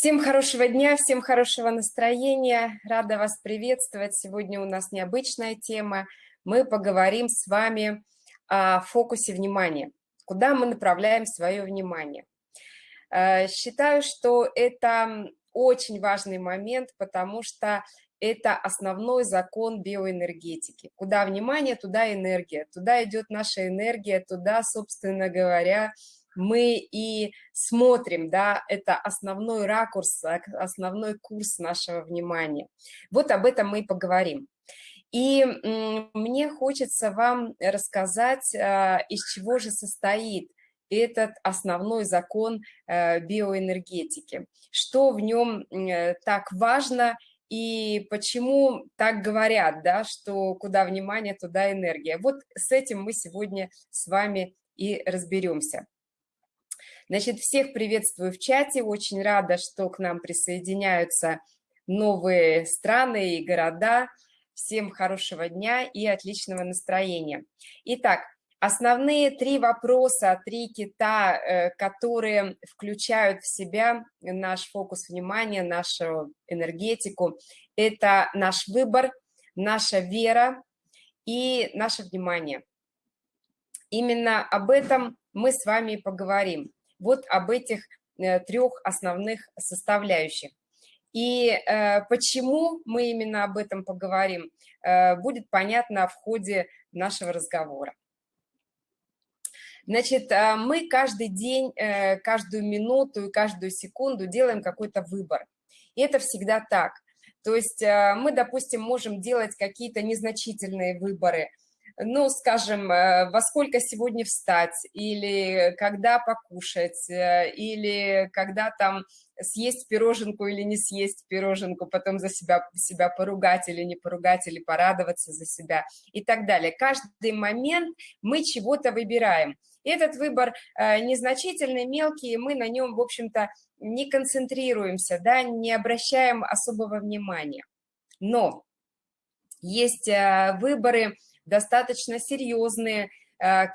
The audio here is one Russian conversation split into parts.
Всем хорошего дня, всем хорошего настроения. Рада вас приветствовать. Сегодня у нас необычная тема. Мы поговорим с вами о фокусе внимания. Куда мы направляем свое внимание? Э, считаю, что это очень важный момент, потому что это основной закон биоэнергетики. Куда внимание, туда энергия. Туда идет наша энергия, туда, собственно говоря, мы и смотрим, да, это основной ракурс, основной курс нашего внимания. Вот об этом мы и поговорим. И мне хочется вам рассказать, а, из чего же состоит этот основной закон э, биоэнергетики, что в нем э, так важно и почему так говорят, да, что куда внимание, туда энергия. Вот с этим мы сегодня с вами и разберемся. Значит, всех приветствую в чате, очень рада, что к нам присоединяются новые страны и города. Всем хорошего дня и отличного настроения. Итак, основные три вопроса, три кита, э, которые включают в себя наш фокус внимания, нашу энергетику, это наш выбор, наша вера и наше внимание. Именно об этом мы с вами поговорим вот об этих э, трех основных составляющих. И э, почему мы именно об этом поговорим, э, будет понятно в ходе нашего разговора. Значит, мы каждый день, каждую минуту и каждую секунду делаем какой-то выбор. И это всегда так. То есть мы, допустим, можем делать какие-то незначительные выборы – ну, скажем, э, во сколько сегодня встать, или когда покушать, э, или когда там съесть пироженку или не съесть пироженку, потом за себя, себя поругать или не поругать, или порадоваться за себя и так далее. Каждый момент мы чего-то выбираем. Этот выбор э, незначительный, мелкий, мы на нем, в общем-то, не концентрируемся, да, не обращаем особого внимания. Но есть выборы, достаточно серьезные, э,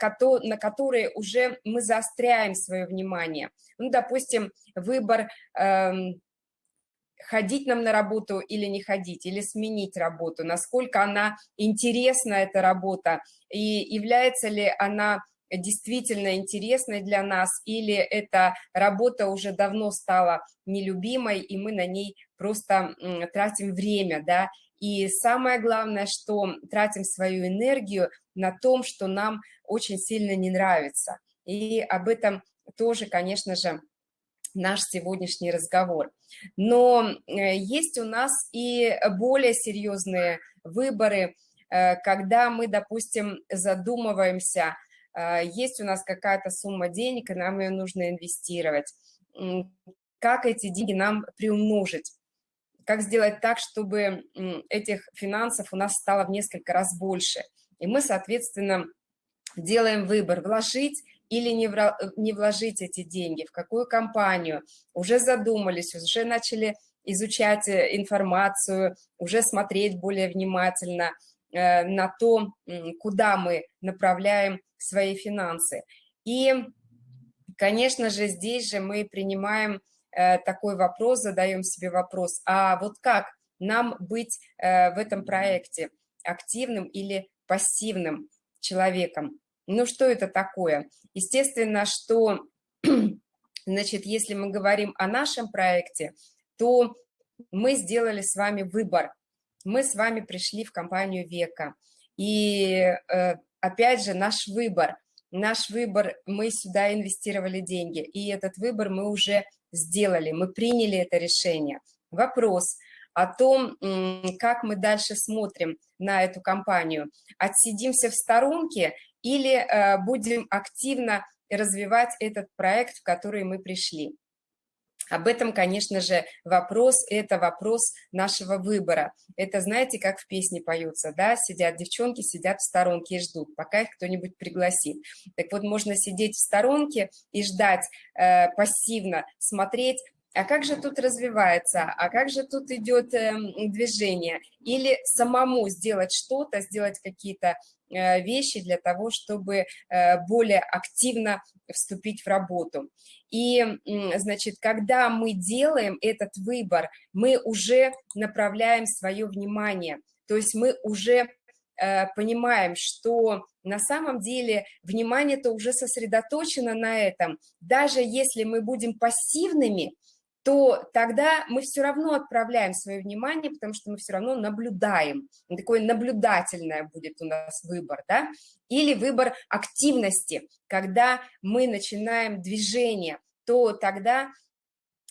на которые уже мы заостряем свое внимание. Ну, допустим, выбор эм, ходить нам на работу или не ходить, или сменить работу, насколько она интересна, эта работа, и является ли она действительно интересной для нас, или эта работа уже давно стала нелюбимой, и мы на ней просто тратим время, да, и самое главное, что тратим свою энергию на том, что нам очень сильно не нравится. И об этом тоже, конечно же, наш сегодняшний разговор. Но э, есть у нас и более серьезные выборы, э, когда мы, допустим, задумываемся, э, есть у нас какая-то сумма денег, и нам ее нужно инвестировать. Как эти деньги нам приумножить? Как сделать так, чтобы этих финансов у нас стало в несколько раз больше. И мы, соответственно, делаем выбор, вложить или не, не вложить эти деньги, в какую компанию. Уже задумались, уже начали изучать э, информацию, уже смотреть более внимательно э, на то, куда мы направляем свои финансы. И, конечно же, здесь же мы принимаем Э, такой вопрос, задаем себе вопрос, а вот как нам быть э, в этом проекте активным или пассивным человеком? Ну, что это такое? Естественно, что, значит, если мы говорим о нашем проекте, то мы сделали с вами выбор. Мы с вами пришли в компанию «Века». И, э, опять же, наш выбор. Наш выбор, мы сюда инвестировали деньги, и этот выбор мы уже сделали, мы приняли это решение. Вопрос о том, как мы дальше смотрим на эту компанию. Отсидимся в сторонке или э, будем активно развивать этот проект, в который мы пришли. Об этом, конечно же, вопрос, это вопрос нашего выбора. Это, знаете, как в песне поются, да, сидят девчонки, сидят в сторонке и ждут, пока их кто-нибудь пригласит. Так вот, можно сидеть в сторонке и ждать, э, пассивно смотреть, а как же тут развивается, а как же тут идет эм, движение, или самому сделать что-то, сделать какие-то э, вещи для того, чтобы э, более активно вступить в работу. И, значит, когда мы делаем этот выбор, мы уже направляем свое внимание, то есть мы уже э, понимаем, что на самом деле внимание-то уже сосредоточено на этом. Даже если мы будем пассивными, то тогда мы все равно отправляем свое внимание, потому что мы все равно наблюдаем. Такое наблюдательное будет у нас выбор, да? Или выбор активности, когда мы начинаем движение, то тогда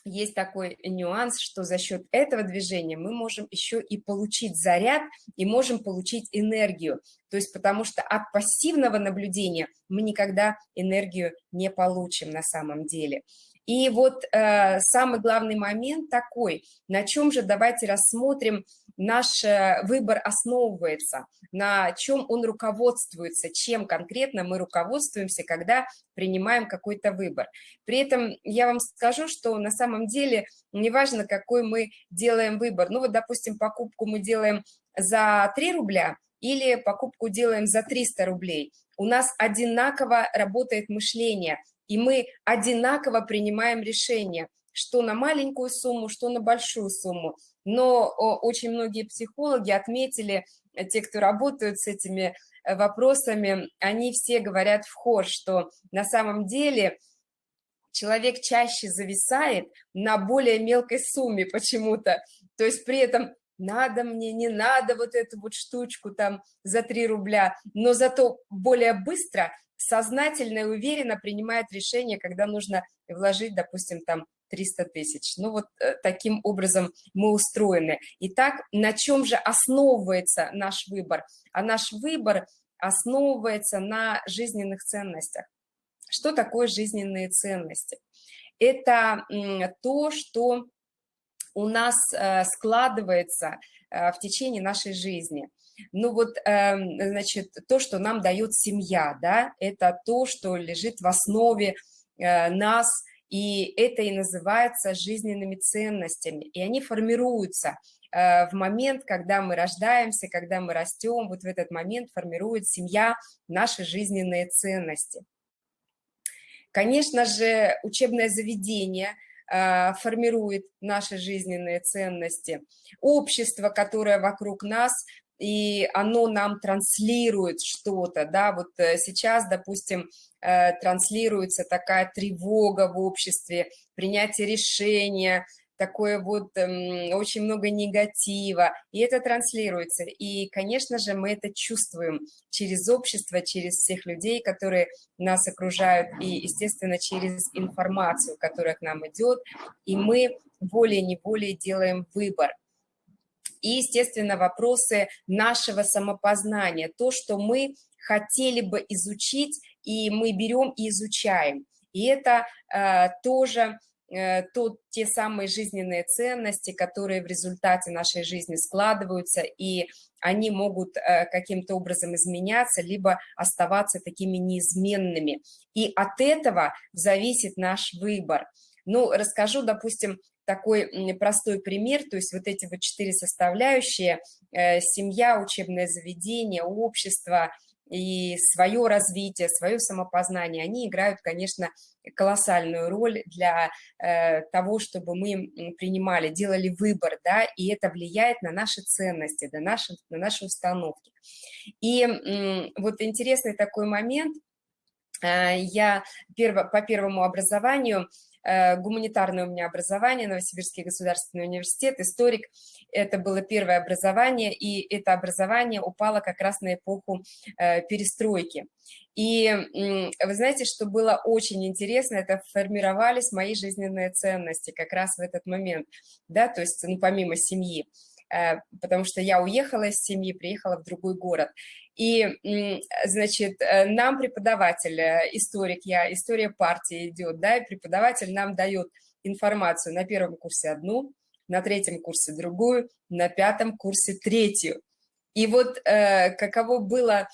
есть такой нюанс, что за счет этого движения мы можем еще и получить заряд и можем получить энергию. То есть потому что от пассивного наблюдения мы никогда энергию не получим на самом деле. И вот э, самый главный момент такой, на чем же давайте рассмотрим, наш э, выбор основывается, на чем он руководствуется, чем конкретно мы руководствуемся, когда принимаем какой-то выбор. При этом я вам скажу, что на самом деле неважно, какой мы делаем выбор. Ну вот, допустим, покупку мы делаем за 3 рубля или покупку делаем за 300 рублей. У нас одинаково работает мышление – и мы одинаково принимаем решение, что на маленькую сумму, что на большую сумму. Но очень многие психологи отметили, э, те, кто работают с этими э, вопросами, они все говорят в хор, что на самом деле человек чаще зависает на более мелкой сумме почему-то. То есть при этом надо мне, не надо вот эту вот штучку там за 3 рубля, но зато более быстро сознательно и уверенно принимает решение, когда нужно вложить, допустим, там 300 тысяч. Ну вот э, таким образом мы устроены. Итак, на чем же основывается наш выбор? А наш выбор основывается на жизненных ценностях. Что такое жизненные ценности? Это то, что у нас э, складывается э, в течение нашей жизни – ну вот, эм, значит, то, что нам дает семья, да, это то, что лежит в основе э, нас, и это и называется жизненными ценностями, и они формируются э, в момент, когда мы рождаемся, когда мы растем, вот в этот момент формирует семья наши жизненные ценности. Конечно же, учебное заведение э, формирует наши жизненные ценности. Общество, которое вокруг нас, и оно нам транслирует что-то, да, вот э, сейчас, допустим, э, транслируется такая тревога в обществе, принятие решения, такое вот эм, очень много негатива, и это транслируется. И, конечно же, мы это чувствуем через общество, через всех людей, которые нас окружают, и, естественно, через информацию, которая к нам идет, и мы более-неволее делаем выбор и, естественно, вопросы нашего самопознания, то, что мы хотели бы изучить, и мы берем и изучаем. И это э, тоже э, то, те самые жизненные ценности, которые в результате нашей жизни складываются, и они могут э, каким-то образом изменяться, либо оставаться такими неизменными. И от этого зависит наш выбор. Ну, расскажу, допустим, такой простой пример, то есть вот эти вот четыре составляющие, э, семья, учебное заведение, общество и свое развитие, свое самопознание, они играют, конечно, колоссальную роль для э, того, чтобы мы принимали, делали выбор, да, и это влияет на наши ценности, на наши, на наши установки. И вот интересный такой момент, э, я перво, по первому образованию Э, гуманитарное у меня образование, Новосибирский государственный университет, историк. Это было первое образование, и это образование упало как раз на эпоху э, перестройки. И вы знаете, что было очень интересно, это формировались мои жизненные ценности как раз в этот момент, да, то есть, ну, помимо семьи. Э, потому что я уехала из семьи, приехала в другой город. И, значит, э, нам преподаватель, э, историк, я, история партии идет, да, и преподаватель нам дает информацию на первом курсе одну, на третьем курсе другую, на пятом курсе третью. И вот каково было,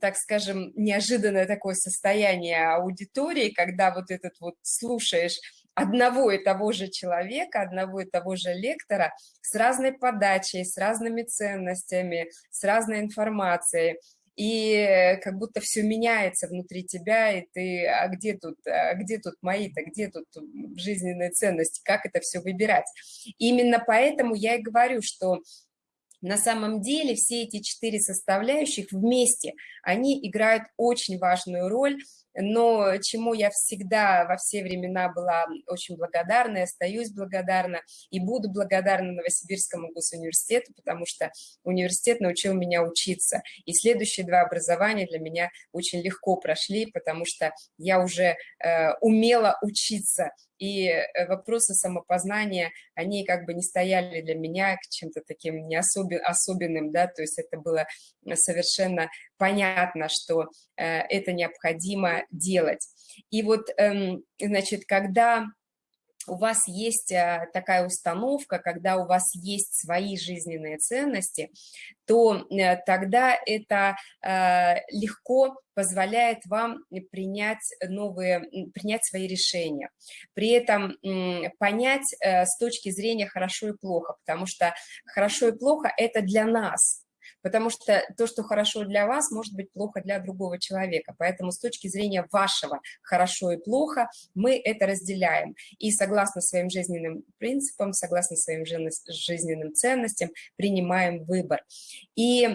так скажем, неожиданное такое состояние аудитории, когда вот этот вот слушаешь одного и того же человека, одного и того же лектора с разной подачей, с разными ценностями, с разной информацией и как будто все меняется внутри тебя, и ты, а где тут, а где тут мои-то, где тут жизненные ценности, как это все выбирать. именно поэтому я и говорю, что на самом деле все эти четыре составляющих вместе, они играют очень важную роль но чему я всегда во все времена была очень благодарна, и остаюсь благодарна, и буду благодарна Новосибирскому госуниверситету, потому что университет научил меня учиться, и следующие два образования для меня очень легко прошли, потому что я уже э, умела учиться, и э, вопросы самопознания, они как бы не стояли для меня чем-то таким не особен, особенным, да, то есть это было совершенно понятно, что э, это необходимо делать. И вот, э, значит, когда у вас есть э, такая установка, когда у вас есть свои жизненные ценности, то э, тогда это легко позволяет вам принять новые, принять свои решения. При этом понять с точки зрения хорошо и плохо, потому что хорошо и плохо – это для нас – потому что то, что хорошо для вас, может быть плохо для другого человека. Поэтому с точки зрения вашего хорошо и плохо мы это разделяем. И согласно своим жизненным принципам, согласно своим жизненным ценностям принимаем выбор. И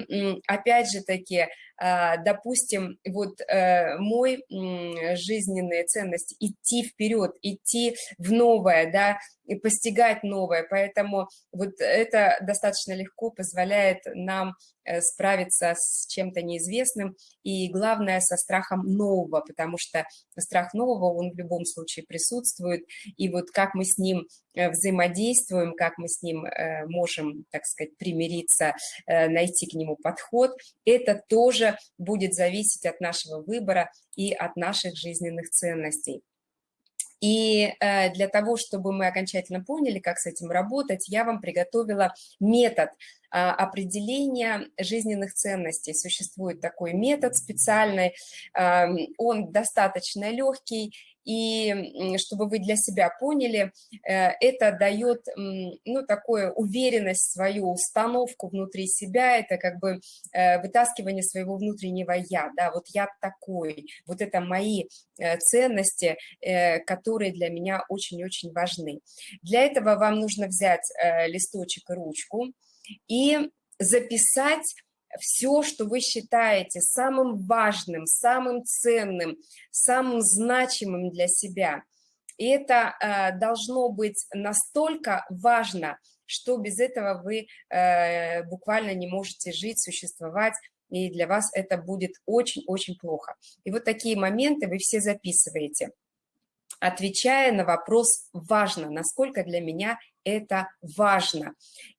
опять же таки, а, допустим, вот э, мой жизненные ценности, идти вперед, идти в новое, да, и постигать новое, поэтому вот это достаточно легко позволяет нам справиться с чем-то неизвестным, и главное, со страхом нового, потому что страх нового, он в любом случае присутствует, и вот как мы с ним э, взаимодействуем, как мы с ним можем, так сказать, примириться, найти к нему подход, это тоже будет зависеть от нашего выбора и от наших жизненных ценностей. И э, для того, чтобы мы окончательно поняли, как с этим работать, я вам приготовила метод определения жизненных ценностей. Существует такой метод специальный, он достаточно легкий, и чтобы вы для себя поняли, э, это дает, ну, такую уверенность, свою установку внутри себя, это как бы э, вытаскивание своего внутреннего «я», да, вот я такой, вот это мои э, ценности, которые для меня очень-очень важны. Для этого вам нужно взять листочек и ручку и записать все, что вы считаете самым важным, самым ценным, самым значимым для себя. И это э, должно быть настолько важно, что без этого вы э, буквально не можете жить, существовать, и для вас это будет очень-очень плохо. И вот такие моменты вы все записываете, отвечая на вопрос «важно», насколько для меня это важно.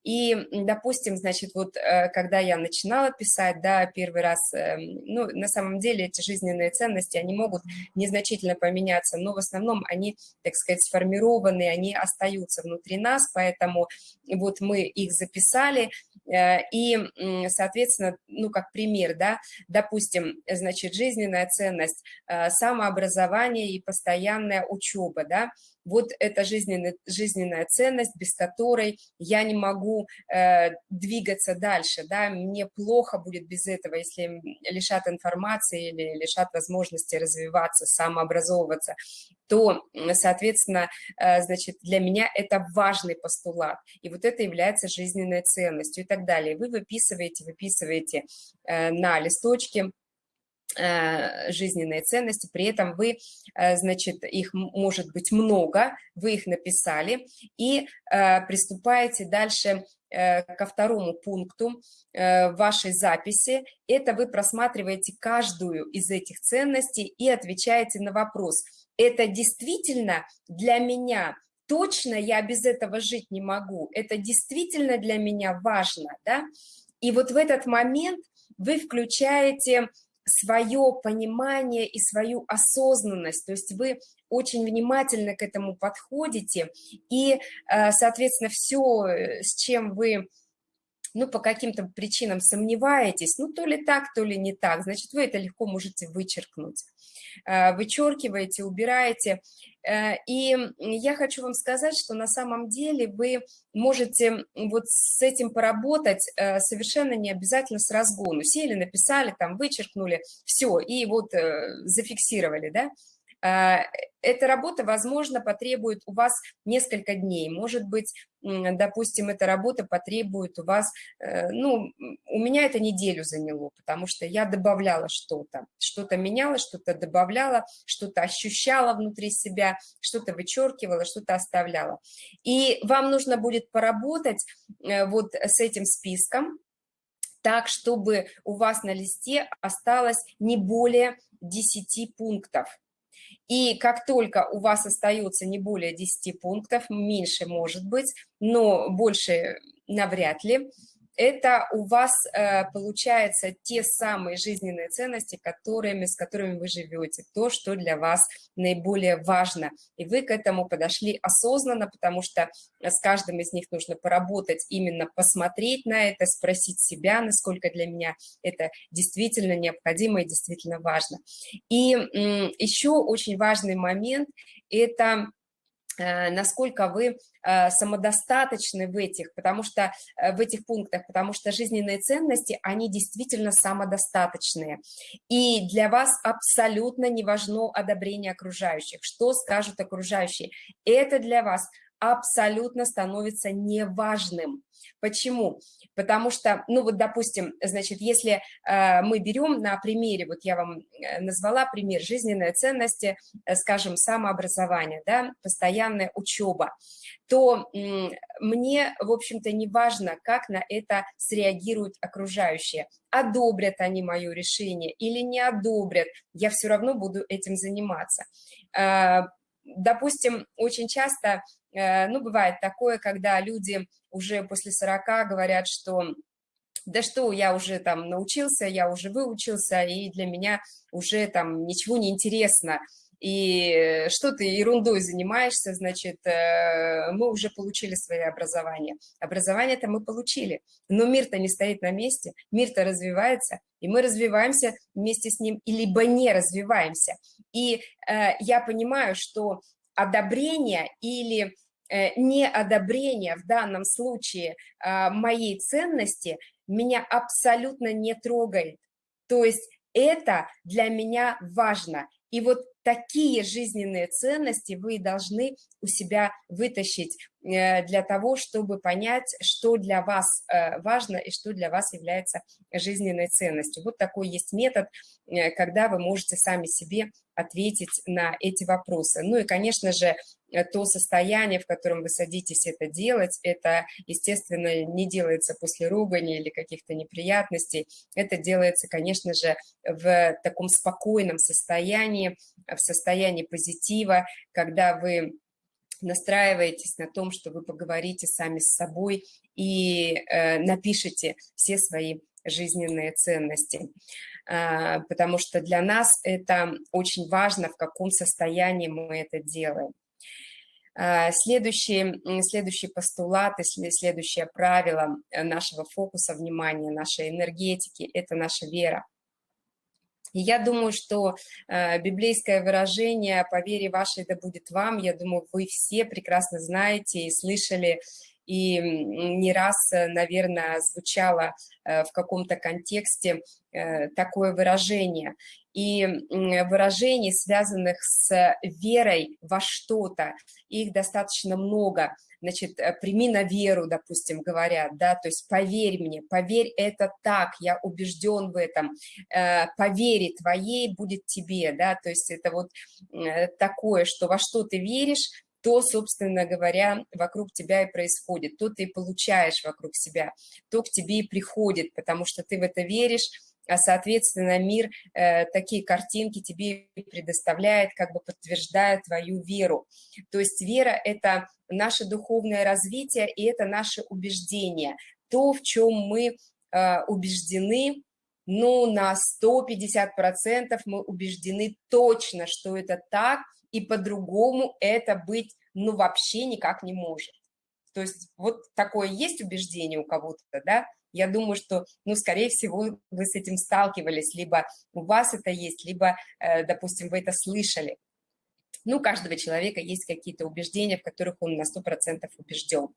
И, допустим, значит, вот э, когда я начинала писать, да, первый раз, эм, ну, на самом деле эти жизненные ценности, они могут незначительно поменяться, но в основном они, так сказать, сформированы, они остаются внутри нас, поэтому вот мы их записали, э, и, соответственно, ну, как пример, да, допустим, значит, жизненная ценность, э, самообразование и постоянная учеба, да, вот это жизненная, жизненная ценность, без которой я не могу э, двигаться дальше, да, мне плохо будет без этого, если лишат информации или лишат возможности развиваться, самообразовываться, то, соответственно, э, значит, для меня это важный постулат, и вот это является жизненной ценностью и так далее. Вы выписываете, выписываете э, на листочке, жизненные ценности, при этом вы, э, значит, их может быть много, вы их написали, и э, приступаете дальше ко второму пункту вашей записи. Это вы просматриваете каждую из этих ценностей и отвечаете на вопрос, это действительно для меня точно я без этого жить не могу, это действительно для меня важно, да? И вот в этот момент вы включаете свое понимание и свою осознанность, то есть вы очень внимательно к этому подходите, и, э, соответственно, все, с чем вы ну, по каким-то причинам сомневаетесь, ну, то ли так, то ли не так, значит, вы это легко можете вычеркнуть. Э, вычеркиваете, убираете. Э, и я хочу вам сказать, что на самом деле вы можете вот с этим поработать э, совершенно не обязательно с разгону. Сели, написали, там, вычеркнули, все, и вот зафиксировали, да, эта работа, возможно, потребует у вас несколько дней. Может быть, допустим, эта работа потребует у вас, э, ну, у меня это неделю заняло, потому что я добавляла что-то, что-то меняла, что-то добавляла, что-то ощущала внутри себя, что-то вычеркивала, что-то оставляла. И вам нужно будет поработать э, вот с этим списком, так, чтобы у вас на листе осталось не более 10 пунктов. И как только у вас остается не более 10 пунктов, меньше может быть, но больше навряд ли, это у вас э, получается те самые жизненные ценности, которыми, с которыми вы живете, то, что для вас наиболее важно. И вы к этому подошли осознанно, потому что с каждым из них нужно поработать, именно посмотреть на это, спросить себя, насколько для меня это действительно необходимо и действительно важно. И еще очень важный момент – это Э, насколько вы э, самодостаточны в этих, потому что э, в этих пунктах, потому что жизненные ценности, они действительно самодостаточные. И для вас абсолютно не важно одобрение окружающих. Что скажут окружающие? Это для вас абсолютно становится неважным. Почему? Потому что, ну вот, допустим, значит, если э, мы берем на примере, вот я вам э, назвала пример жизненной ценности, э, скажем, самообразование, да, постоянная учеба, то э, мне, в общем-то, не важно, как на это среагируют окружающие. Одобрят они мое решение или не одобрят, я все равно буду этим заниматься. Э, допустим, очень часто ну, бывает такое, когда люди уже после 40 говорят, что да что, я уже там научился, я уже выучился, и для меня уже там ничего не интересно. И что ты ерундой занимаешься, значит, э, мы уже получили свое образование. Образование-то мы получили, но мир-то не стоит на месте, мир-то развивается, и мы развиваемся вместе с ним, либо не развиваемся. И э, я понимаю, что одобрение или э, неодобрение в данном случае а, моей ценности меня абсолютно не трогает. То есть это для меня важно. И вот такие жизненные ценности вы должны у себя вытащить э, для того, чтобы понять, что для вас э, важно и что для вас является жизненной ценностью. Вот такой есть метод, э, когда вы можете сами себе ответить на эти вопросы. Ну и, конечно же, то состояние, в котором вы садитесь это делать, это, естественно, не делается после ругани или каких-то неприятностей, это делается, конечно же, в таком спокойном состоянии, состоянии позитива, когда вы настраиваетесь на том, что вы поговорите сами с собой и э, напишите все свои жизненные ценности, э, потому что для нас это очень важно, в каком состоянии мы это делаем. А, следующий, следующий постулат и следующее правило э, нашего фокуса внимания, нашей энергетики – это наша вера. Я думаю, что э, библейское выражение «по вере вашей да будет вам», я думаю, вы все прекрасно знаете и слышали, и не раз, э, наверное, звучало э, в каком-то контексте э, такое выражение и выражений, связанных с верой во что-то, их достаточно много. Значит, э, прими на веру, допустим, говорят, да, то есть поверь мне, поверь, это так, я убежден в этом, э, по твоей будет тебе, да, то есть это вот э, такое, что во что ты веришь, то, собственно говоря, вокруг тебя и происходит, то ты получаешь вокруг себя, то к тебе и приходит, потому что ты в это веришь, соответственно, мир э, такие картинки тебе предоставляет, как бы подтверждая твою веру. То есть вера – это наше духовное развитие, и это наше убеждение, то, в чем мы э, убеждены, ну, на 150% мы убеждены точно, что это так, и по-другому это быть, ну, вообще никак не может. То есть вот такое есть убеждение у кого-то, да, Я думаю, что, ну, скорее всего, вы с этим сталкивались, либо у вас это есть, либо, э, допустим, вы это слышали. Ну, у каждого человека есть какие-то убеждения, в которых он на 100% убежден.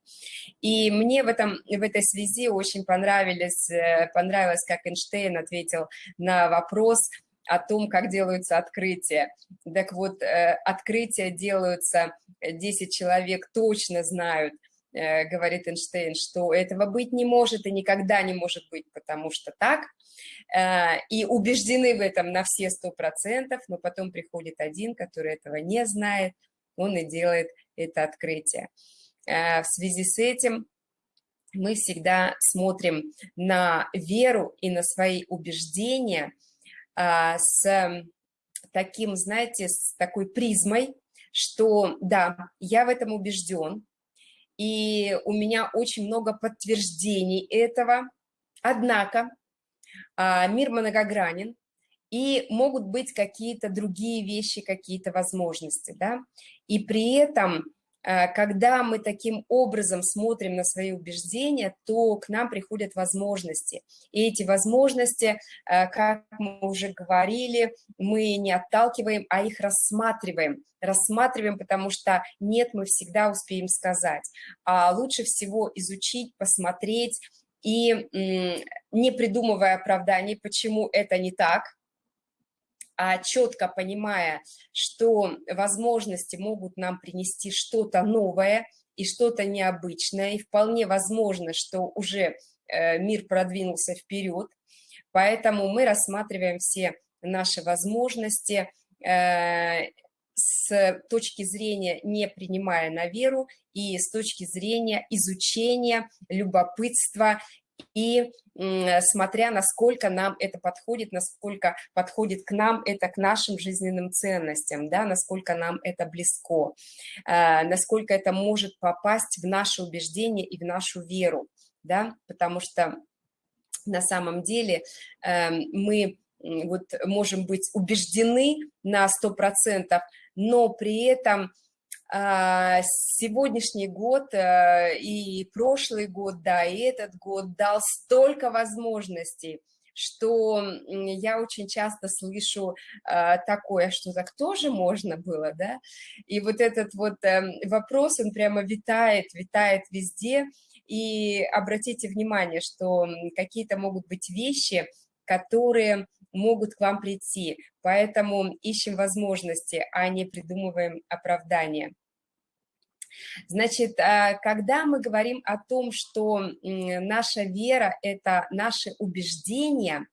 И мне в, этом, в этой связи очень понравились, э, понравилось, как Эйнштейн ответил на вопрос о том, как делаются открытия. Так вот, э, открытия делаются, 10 человек точно знают, говорит Эйнштейн, что этого быть не может и никогда не может быть, потому что так, э, и убеждены в этом на все сто процентов, но потом приходит один, который этого не знает, он и делает это открытие. Э, в связи с этим мы всегда смотрим на веру и на свои убеждения с таким, знаете, с такой призмой, что да, я в этом убежден, и у меня очень много подтверждений этого. Однако а, мир многогранен, и могут быть какие-то другие вещи, какие-то возможности, да, и при этом когда мы таким образом смотрим на свои убеждения, то к нам приходят возможности. И эти возможности, э, как мы уже говорили, мы не отталкиваем, а их рассматриваем. Рассматриваем, потому что нет, мы всегда успеем сказать. А лучше всего изучить, посмотреть и не придумывая оправданий, почему это не так, четко понимая, что возможности могут нам принести что-то новое и что-то необычное, и вполне возможно, что уже э, мир продвинулся вперед, поэтому мы рассматриваем все наши возможности э, с точки зрения не принимая на веру и с точки зрения изучения, любопытства и смотря, насколько нам это подходит, насколько подходит к нам это, к нашим жизненным ценностям, да, насколько нам это близко, а, насколько это может попасть в наши убеждения и в нашу веру, да, потому что на самом деле эм, мы вот можем быть убеждены на 100%, но при этом сегодняшний год э, и прошлый год, да, и этот год дал столько возможностей, что я очень часто слышу а, такое, что так тоже можно было, да, и вот этот вот эм, вопрос, он прямо витает, витает везде, и обратите внимание, что какие-то могут быть вещи, которые могут к вам прийти, поэтому ищем возможности, а не придумываем оправдания. Значит, а, когда мы говорим о том, что наша вера – это наши убеждения,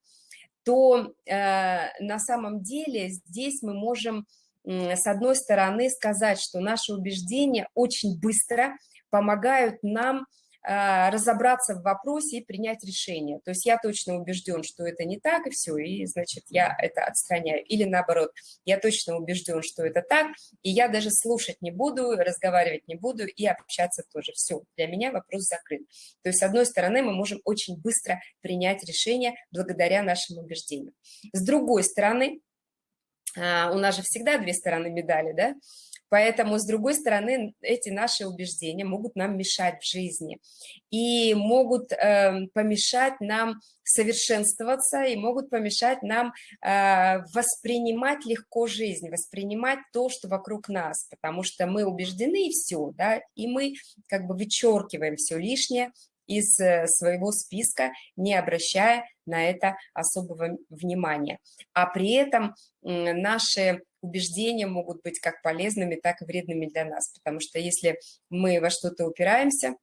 то э, на самом деле здесь мы можем, с одной стороны, сказать, что наши убеждения очень быстро помогают нам разобраться в вопросе и принять решение. То есть я точно убежден, что это не так, и все, и, значит, я это отстраняю. Или наоборот, я точно убежден, что это так, и я даже слушать не буду, разговаривать не буду и общаться тоже. Все, для меня вопрос закрыт. То есть, с одной стороны, мы можем очень быстро принять решение благодаря нашим убеждениям. С другой стороны, а, у нас же всегда две стороны медали, да, Поэтому, с другой стороны, эти наши убеждения могут нам мешать в жизни и могут э, помешать нам совершенствоваться и могут помешать нам э, воспринимать легко жизнь, воспринимать то, что вокруг нас, потому что мы убеждены и все, да, и мы как бы вычеркиваем все лишнее из э, своего списка, не обращая на это особого внимания. А при этом наши убеждения могут быть как полезными, так и вредными для нас, потому что если мы во что-то упираемся,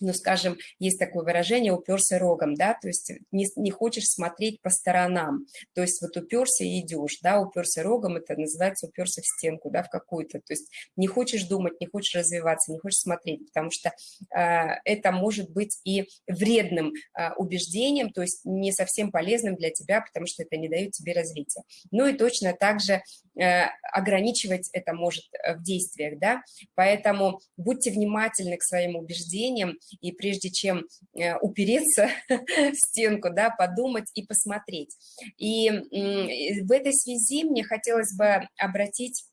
ну, скажем, есть такое выражение «уперся рогом», да, то есть не, не хочешь смотреть по сторонам, то есть вот уперся и идешь, да, уперся рогом, это называется уперся в стенку, да, в какую-то, то есть не хочешь думать, не хочешь развиваться, не хочешь смотреть, потому что э, это может быть и вредным э, убеждением, то есть не совсем полезным для тебя, потому что это не дает тебе развития. Ну и точно так же э, ограничивать это может э, в действиях, да, поэтому будьте внимательны к своим убеждениям, и прежде чем э, упереться в стенку, да, подумать и посмотреть. И в этой связи мне хотелось бы обратить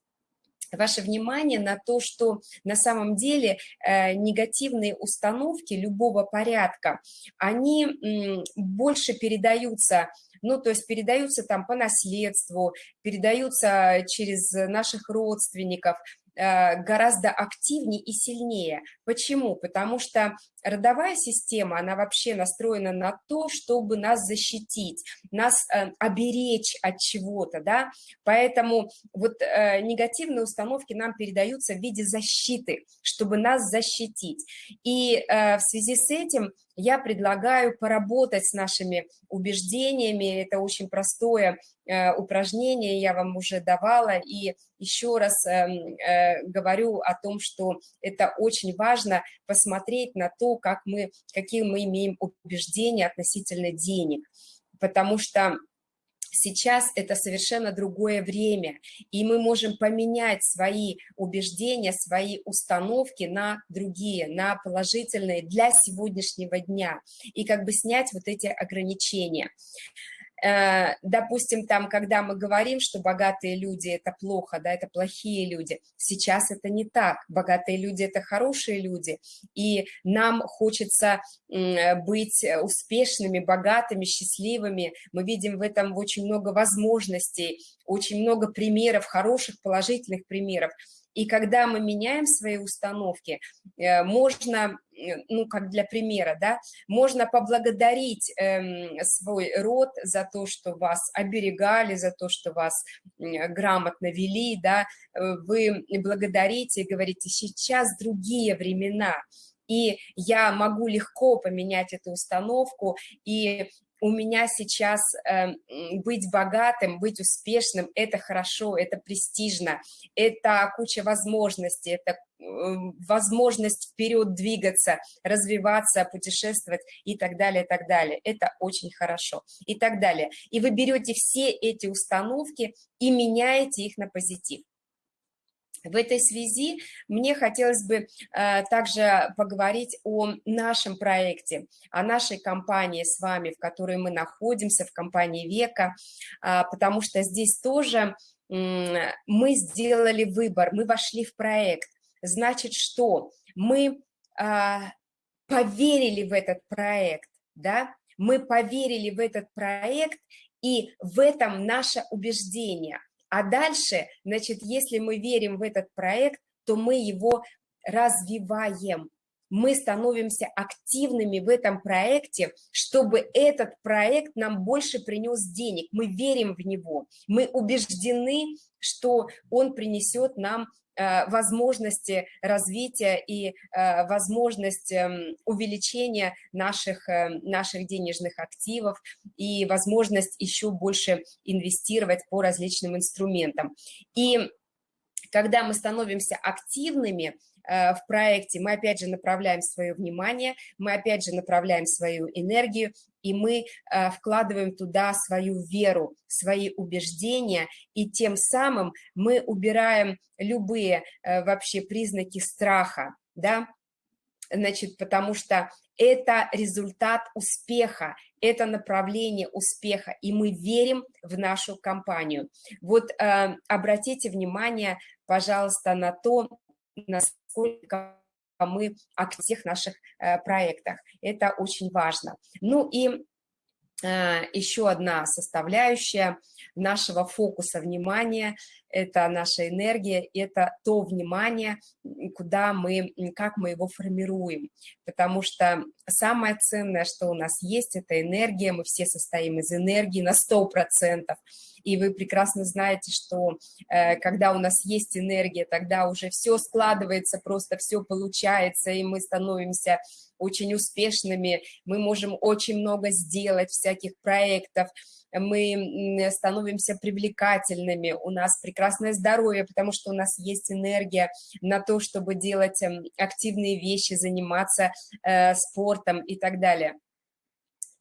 ваше внимание на то, что на самом деле э, негативные установки любого порядка, они больше передаются ну, то есть передаются там по наследству, передаются через наших родственников, гораздо активнее и сильнее. Почему? Потому что родовая система, она вообще настроена на то, чтобы нас защитить, нас э, оберечь от чего-то, да, поэтому вот э, негативные установки нам передаются в виде защиты, чтобы нас защитить. И э, в связи с этим я предлагаю поработать с нашими убеждениями, это очень простое э, упражнение, я вам уже давала, и еще раз э, э, говорю о том, что это очень важно посмотреть на то, как мы, какие мы имеем убеждения относительно денег, потому что Сейчас это совершенно другое время, и мы можем поменять свои убеждения, свои установки на другие, на положительные для сегодняшнего дня, и как бы снять вот эти ограничения. Э, допустим, там, когда мы говорим, что богатые люди – это плохо, да, это плохие люди, сейчас это не так. Богатые люди – это хорошие люди, и нам хочется быть успешными, богатыми, счастливыми. Мы видим в этом очень много возможностей, очень много примеров, хороших, положительных примеров. И когда мы меняем свои установки, э, можно, э, ну, как для примера, да, можно поблагодарить эм, свой род за то, что вас оберегали, за то, что вас грамотно вели, да, э, вы благодарите и говорите, сейчас другие времена, и я могу легко поменять эту установку, и у меня сейчас э, быть богатым, быть успешным, это хорошо, это престижно, это куча возможностей, это э, возможность вперед двигаться, развиваться, путешествовать и так далее, и так далее. Это очень хорошо и так далее. И вы берете все эти установки и меняете их на позитив. В этой связи мне хотелось бы э, также поговорить о нашем проекте, о нашей компании с вами, в которой мы находимся, в компании «Века», э, потому что здесь тоже мы сделали выбор, мы вошли в проект. Значит, что? Мы э, поверили в этот проект, да, мы поверили в этот проект, и в этом наше убеждение – а дальше, значит, если мы верим в этот проект, то мы его развиваем. Мы становимся активными в этом проекте, чтобы этот проект нам больше принес денег. Мы верим в него, мы убеждены, что он принесет нам возможности развития и э, возможность эм, увеличения наших, э, наших денежных активов и возможность еще больше инвестировать по различным инструментам. И когда мы становимся активными, Э, в проекте, мы опять же направляем свое внимание, мы опять же направляем свою энергию, и мы э, вкладываем туда свою веру, свои убеждения, и тем самым мы убираем любые э, вообще признаки страха, да, значит, потому что это результат успеха, это направление успеха, и мы верим в нашу компанию. Вот э, обратите внимание, пожалуйста, на то, насколько мы о всех наших э, проектах. Это очень важно. Ну и еще одна составляющая нашего фокуса внимания – это наша энергия, это то внимание, куда мы, как мы его формируем. Потому что самое ценное, что у нас есть, это энергия, мы все состоим из энергии на 100%. И вы прекрасно знаете, что э, когда у нас есть энергия, тогда уже все складывается, просто все получается, и мы становимся очень успешными, мы можем очень много сделать, всяких проектов, мы становимся привлекательными, у нас прекрасное здоровье, потому что у нас есть энергия на то, чтобы делать эм, активные вещи, заниматься э, спортом и так далее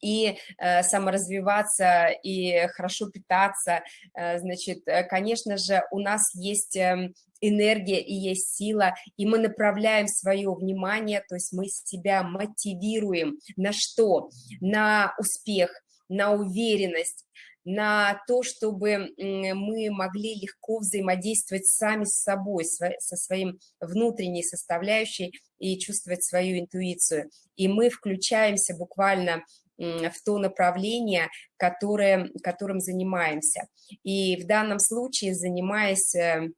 и э, саморазвиваться, и хорошо питаться, э, значит, э, конечно же, у нас есть э, энергия и есть сила, и мы направляем свое внимание, то есть мы себя мотивируем на что? На успех, на уверенность, на то, чтобы мы могли легко взаимодействовать сами с собой, со своим внутренней составляющей и чувствовать свою интуицию. И мы включаемся буквально в то направление, которое, которым занимаемся. И в данном случае, занимаясь э,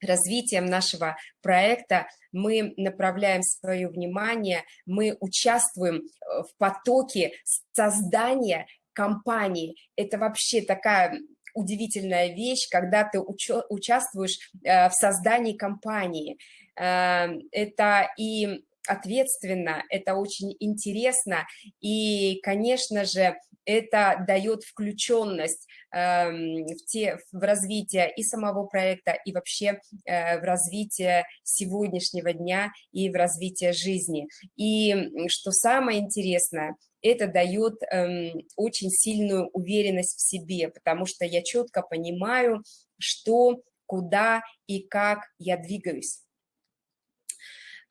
развитием нашего проекта, мы направляем свое внимание, мы участвуем э, в потоке создания компании. Это вообще такая удивительная вещь, когда ты участвуешь э, в создании компании. Это и ответственно, это очень интересно, и, конечно же, это дает включенность э, в, те, в развитие и самого проекта, и вообще э, в развитие сегодняшнего дня, и в развитие жизни. И что самое интересное, это дает э, очень сильную уверенность в себе, потому что я четко понимаю, что, куда и как я двигаюсь.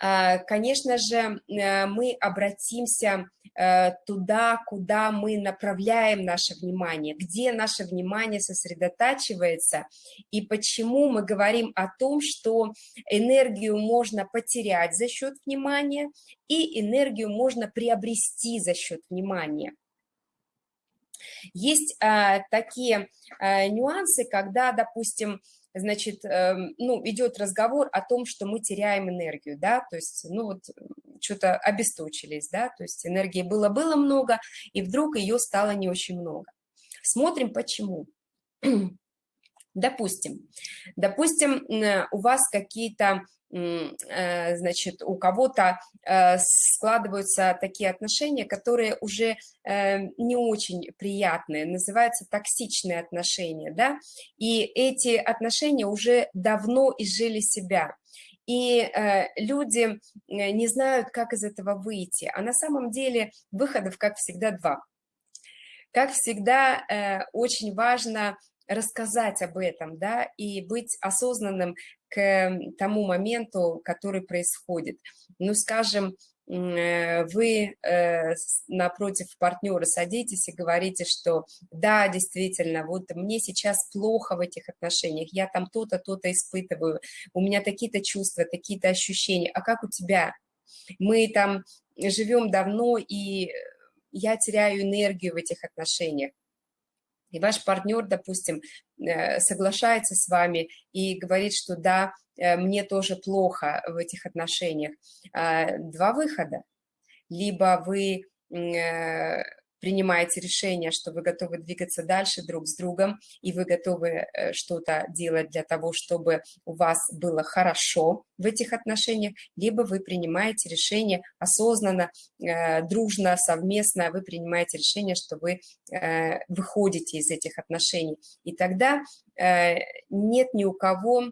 А, конечно же, э, мы обратимся э, туда, куда мы направляем наше внимание, где наше внимание сосредотачивается, и почему мы говорим о том, что энергию можно потерять за счет внимания, и энергию можно приобрести за счет внимания. Есть а, такие а, нюансы, когда, допустим, значит, эм, ну, идет разговор о том, что мы теряем энергию, да, то есть, ну, вот, что-то обесточились, да, то есть энергии было-было много, и вдруг ее стало не очень много. Смотрим, почему. Допустим, допустим, у вас какие-то Э, значит, у кого-то э, складываются такие отношения, которые уже э, не очень приятные, называются токсичные отношения, да, и эти отношения уже давно изжили себя, и люди не знают, как из этого выйти, а на самом деле выходов, как всегда, два. Как всегда, очень важно рассказать об этом, да, и быть осознанным к тому моменту, который происходит. Ну, скажем, э, вы э, напротив партнера садитесь и говорите, что да, действительно, вот мне сейчас плохо в этих отношениях, я там то-то, то-то испытываю, у меня такие-то чувства, такие-то ощущения, а как у тебя? Мы там живем давно, и я теряю энергию в этих отношениях и ваш партнер, допустим, соглашается с вами и говорит, что да, э, мне тоже плохо в этих отношениях. А, два выхода. Либо вы э, принимаете решение, что вы готовы двигаться дальше друг с другом, и вы готовы э, что-то делать для того, чтобы у вас было хорошо в этих отношениях, либо вы принимаете решение осознанно, э, дружно, совместно, вы принимаете решение, что вы э, выходите из этих отношений. И тогда нет ни у кого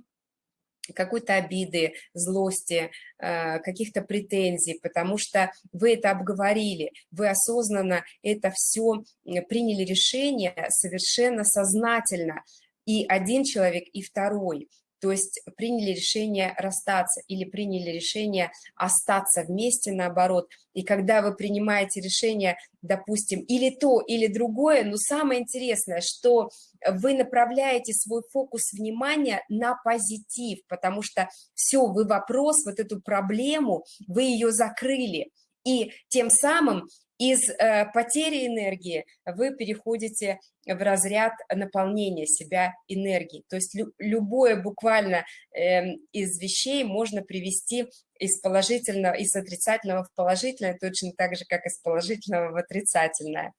какой-то обиды, злости, э, каких-то претензий, потому что вы это обговорили, вы осознанно это все приняли решение совершенно сознательно, и один человек, и второй то есть приняли решение расстаться или приняли решение остаться вместе, наоборот. И когда вы принимаете решение, допустим, или то, или другое, но самое интересное, что вы направляете свой фокус внимания на позитив, потому что все, вы вопрос, вот эту проблему, вы ее закрыли. И тем самым из э, потери энергии вы переходите в разряд наполнения себя энергией. То есть лю любое буквально э, из вещей можно привести из положительного, из отрицательного в положительное, точно так же, как из положительного в отрицательное.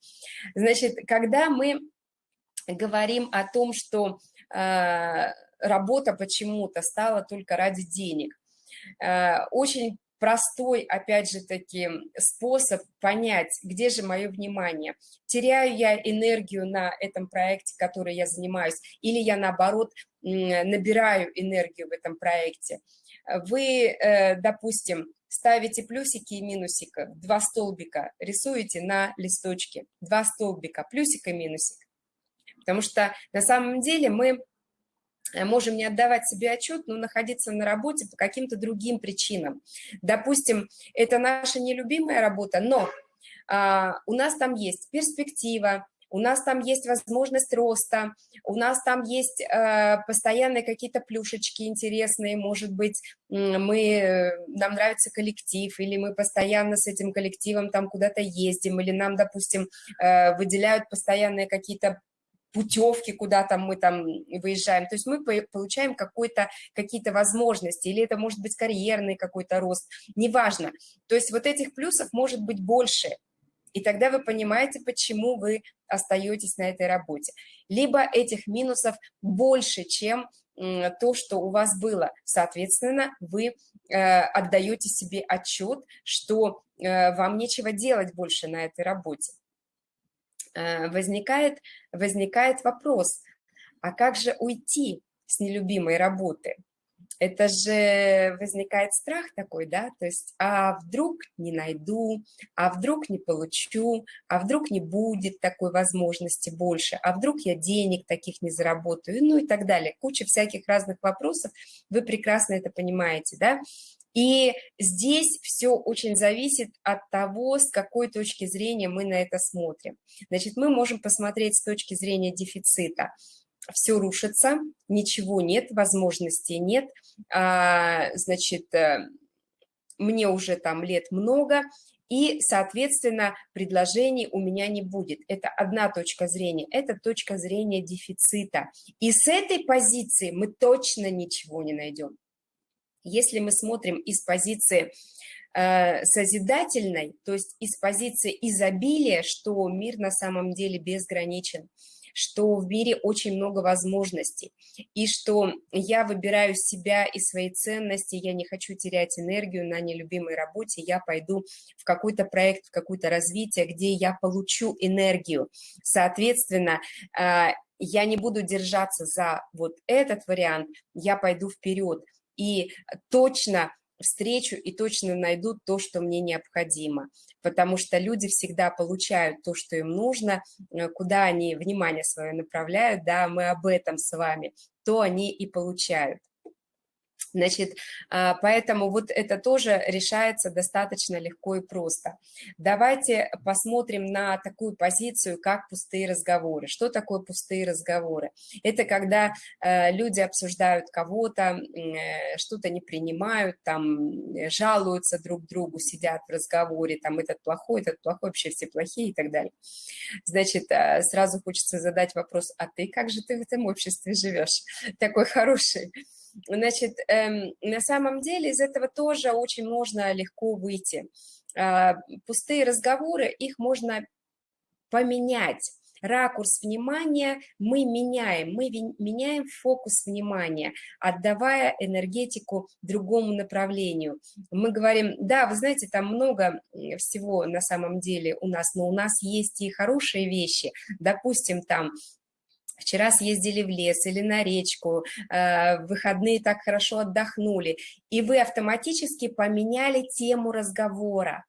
Значит, когда мы говорим о том, что э, работа почему-то стала только ради денег, э, очень простой, опять же таки, способ понять, где же мое внимание. Теряю я энергию на этом проекте, который я занимаюсь, или я, наоборот, набираю энергию в этом проекте. Вы, э, допустим, ставите плюсики и минусика, два столбика, рисуете на листочке, два столбика, плюсик и минусик. Потому что на самом деле мы можем не отдавать себе отчет, но находиться на работе по каким-то другим причинам. Допустим, это наша нелюбимая работа, но а, у нас там есть перспектива, у нас там есть возможность роста, у нас там есть э, постоянные какие-то плюшечки интересные, может быть, мы, нам нравится коллектив, или мы постоянно с этим коллективом там куда-то ездим, или нам, допустим, э, выделяют постоянные какие-то путевки, куда там мы там выезжаем. То есть мы получаем какие-то возможности, или это может быть карьерный какой-то рост, неважно. То есть вот этих плюсов может быть больше, и тогда вы понимаете, почему вы остаетесь на этой работе. Либо этих минусов больше, чем то, что у вас было. Соответственно, вы э, отдаете себе отчет, что э, вам нечего делать больше на этой работе. Э, возникает, возникает вопрос, а как же уйти с нелюбимой работы? Это же возникает страх такой, да, то есть, а вдруг не найду, а вдруг не получу, а вдруг не будет такой возможности больше, а вдруг я денег таких не заработаю, ну и так далее. Куча всяких разных вопросов, вы прекрасно это понимаете, да, и здесь все очень зависит от того, с какой точки зрения мы на это смотрим. Значит, мы можем посмотреть с точки зрения дефицита. Все рушится, ничего нет, возможностей нет, а, значит, э, мне уже там лет много, и, соответственно, предложений у меня не будет. Это одна точка зрения, это точка зрения дефицита. И с этой позиции мы точно ничего не найдем. Если мы смотрим из позиции э, созидательной, то есть из позиции изобилия, что мир на самом деле безграничен, что в мире очень много возможностей, и что я выбираю себя и свои ценности, я не хочу терять энергию на нелюбимой работе, я пойду в какой-то проект, в какое-то развитие, где я получу энергию. Соответственно, э, я не буду держаться за вот этот вариант, я пойду вперед – и точно встречу и точно найдут то, что мне необходимо, потому что люди всегда получают то, что им нужно, э, куда они внимание свое направляют, да, мы об этом с вами, то они и получают. Значит, а, поэтому вот это тоже решается достаточно легко и просто. Давайте посмотрим на такую позицию, как пустые разговоры. Что такое пустые разговоры? Это когда э, люди обсуждают кого-то, э, что-то не принимают, там жалуются друг другу, сидят в разговоре, там этот плохой, этот плохой, вообще все плохие и так далее. Значит, э, сразу хочется задать вопрос, а ты как же ты в этом обществе живешь? Такой хороший. Значит, эм, на самом деле из этого тоже очень можно легко выйти. Э, пустые разговоры, их можно поменять. Ракурс внимания мы меняем, мы меняем фокус внимания, отдавая энергетику другому направлению. Мы говорим, да, вы знаете, там много всего на самом деле у нас, но у нас есть и хорошие вещи, допустим, там вчера съездили в лес или на речку, э, в выходные так хорошо отдохнули, и вы автоматически поменяли тему разговора.